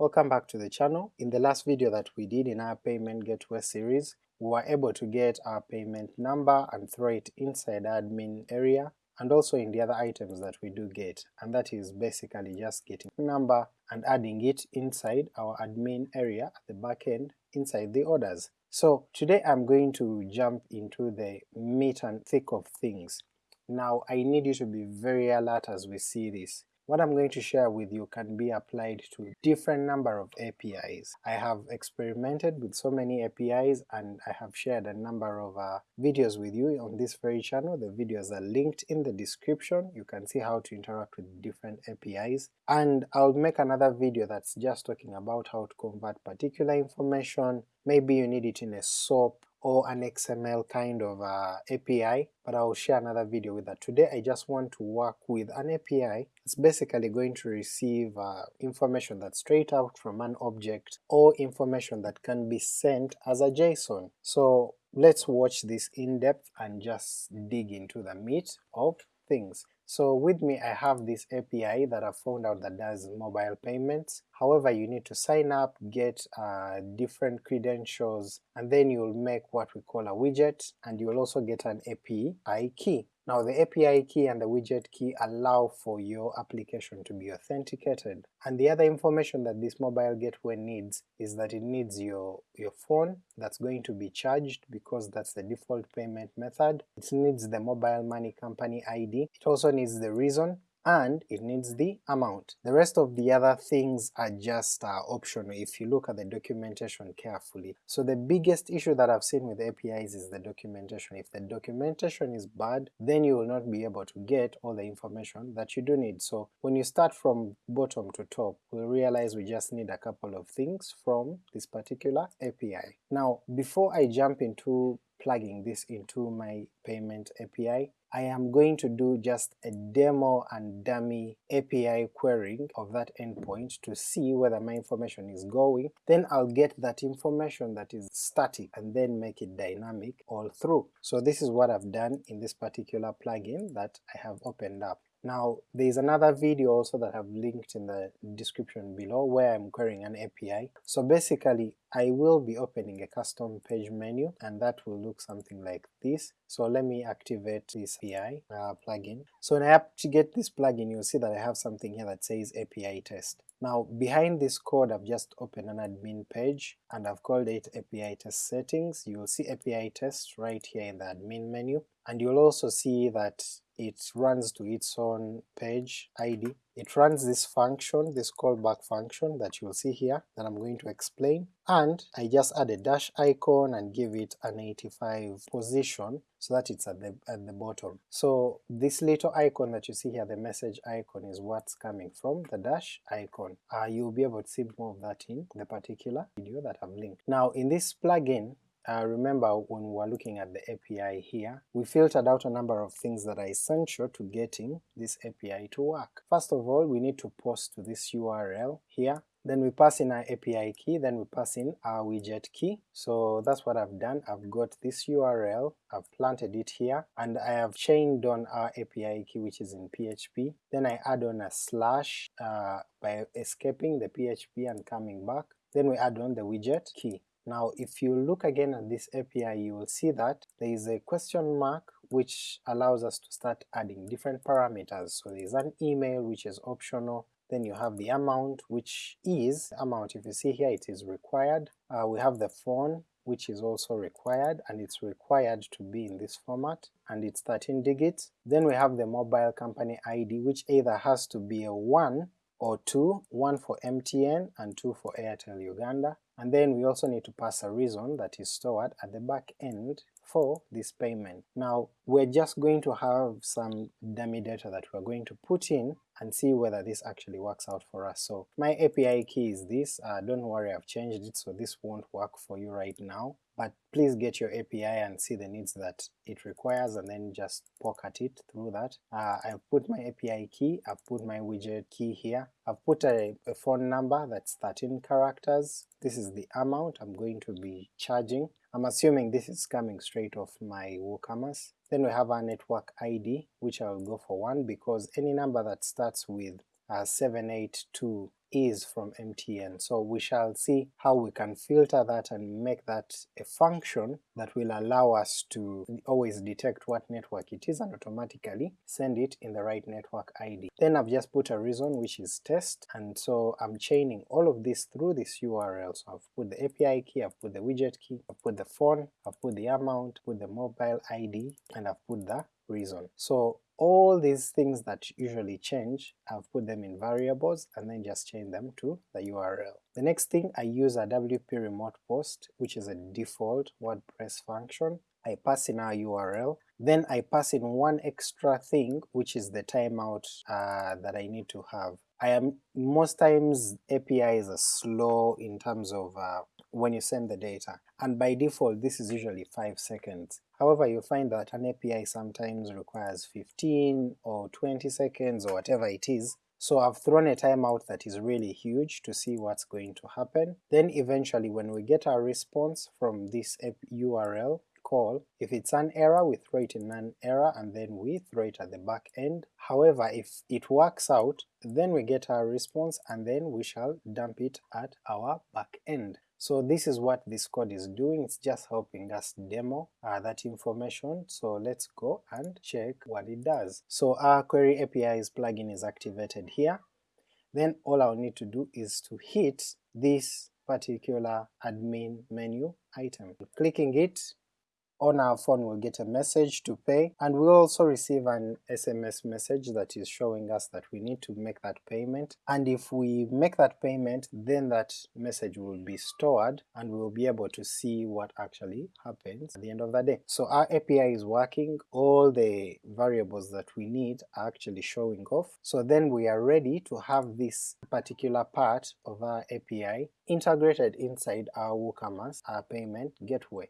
Welcome back to the channel. In the last video that we did in our payment gateway series, we were able to get our payment number and throw it inside admin area and also in the other items that we do get, and that is basically just getting number and adding it inside our admin area at the back end inside the orders. So today I'm going to jump into the meat and thick of things. Now I need you to be very alert as we see this. What I'm going to share with you can be applied to different number of APIs. I have experimented with so many APIs and I have shared a number of uh, videos with you on this very channel. The videos are linked in the description, you can see how to interact with different APIs, and I'll make another video that's just talking about how to convert particular information, maybe you need it in a SOAP or an XML kind of uh, API, but I'll share another video with that. Today I just want to work with an API It's basically going to receive uh, information that's straight out from an object or information that can be sent as a JSON. So let's watch this in depth and just dig into the meat of things. So with me I have this API that I found out that does mobile payments, however you need to sign up, get uh, different credentials, and then you'll make what we call a widget, and you'll also get an API key. Now the API key and the widget key allow for your application to be authenticated, and the other information that this mobile gateway needs is that it needs your, your phone that's going to be charged because that's the default payment method, it needs the mobile money company ID, it also needs the reason, and it needs the amount. The rest of the other things are just uh, optional if you look at the documentation carefully. So the biggest issue that I've seen with APIs is the documentation. If the documentation is bad, then you will not be able to get all the information that you do need. So when you start from bottom to top, we'll realize we just need a couple of things from this particular API. Now before I jump into plugging this into my payment API, I am going to do just a demo and dummy API querying of that endpoint to see whether my information is going, then I'll get that information that is static and then make it dynamic all through. So this is what I've done in this particular plugin that I have opened up. Now there is another video also that I've linked in the description below where I'm querying an API. So basically I will be opening a custom page menu and that will look something like this. So let me activate this API uh, plugin. So when I activate this plugin you'll see that I have something here that says API test. Now behind this code I've just opened an admin page and I've called it API test settings. You'll see API test right here in the admin menu and you'll also see that it runs to its own page ID. It runs this function, this callback function that you'll see here that I'm going to explain, and I just add a dash icon and give it an 85 position so that it's at the, at the bottom. So this little icon that you see here, the message icon, is what's coming from the dash icon. Uh, you'll be able to see more of that in the particular video that I've linked. Now in this plugin, uh, remember when we were looking at the API here, we filtered out a number of things that are essential to getting this API to work. First of all, we need to post to this URL here, then we pass in our API key, then we pass in our widget key. So that's what I've done, I've got this URL, I've planted it here, and I have chained on our API key which is in PHP, then I add on a slash uh, by escaping the PHP and coming back, then we add on the widget key. Now if you look again at this API you will see that there is a question mark which allows us to start adding different parameters. So there is an email which is optional, then you have the amount which is amount, if you see here it is required, uh, we have the phone which is also required and it's required to be in this format and it's 13 digits. Then we have the mobile company ID which either has to be a 1 or 2, 1 for MTN and 2 for Airtel Uganda, and then we also need to pass a reason that is stored at the back end for this payment. Now we're just going to have some dummy data that we're going to put in and see whether this actually works out for us. So my API key is this, uh, don't worry I've changed it so this won't work for you right now, but please get your API and see the needs that it requires and then just poke at it through that. Uh, I've put my API key, I've put my widget key here, I've put a, a phone number that's 13 characters, this is the amount I'm going to be charging, I'm assuming this is coming straight off my WooCommerce. Then we have our network ID, which I'll go for 1 because any number that starts with uh, 782 is from MTN. So we shall see how we can filter that and make that a function that will allow us to always detect what network it is and automatically send it in the right network ID. Then I've just put a reason which is test, and so I'm chaining all of this through this URL. So I've put the API key, I've put the widget key, I've put the phone, I've put the amount, put the mobile ID, and I've put the reason. So all these things that usually change, I've put them in variables and then just change them to the URL. The next thing I use a WP remote post, which is a default WordPress function. I pass in our URL, then I pass in one extra thing which is the timeout uh, that I need to have. I am most times APIs are slow in terms of uh, when you send the data, and by default this is usually 5 seconds. However, you find that an API sometimes requires 15 or 20 seconds or whatever it is, so I've thrown a timeout that is really huge to see what's going to happen. Then eventually when we get our response from this URL, call. If it's an error, we throw it in an error and then we throw it at the back end. However, if it works out, then we get our response and then we shall dump it at our back end. So this is what this code is doing, it's just helping us demo uh, that information, so let's go and check what it does. So our Query APIs plugin is activated here, then all I'll need to do is to hit this particular admin menu item. Clicking it on our phone we'll get a message to pay, and we'll also receive an SMS message that is showing us that we need to make that payment, and if we make that payment then that message will be stored and we'll be able to see what actually happens at the end of the day. So our API is working, all the variables that we need are actually showing off, so then we are ready to have this particular part of our API integrated inside our WooCommerce, our payment gateway.